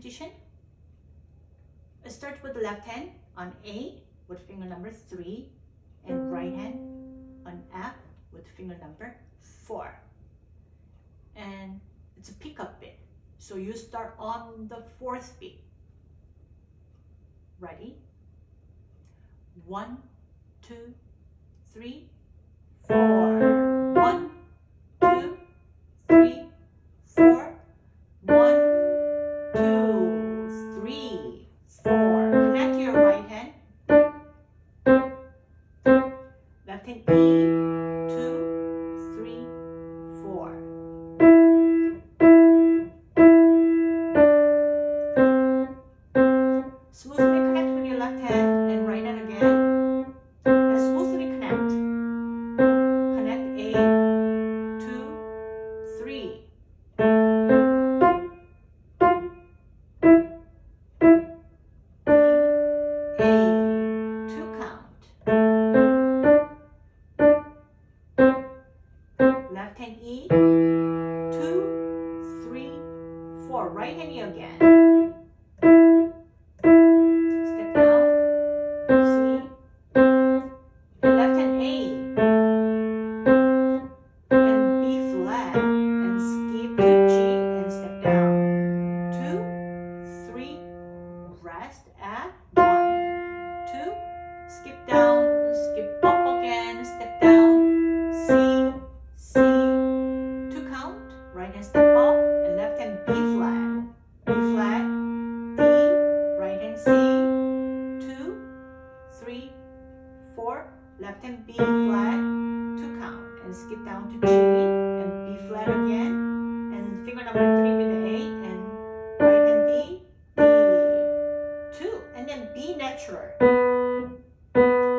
position. Start with the left hand on A with finger number 3 and right hand on F with finger number 4. And it's a pickup bit. So you start on the fourth beat. Ready? One, two, three, four. tempo. left hand E, two, three, four. Right hand E again. and then B natural.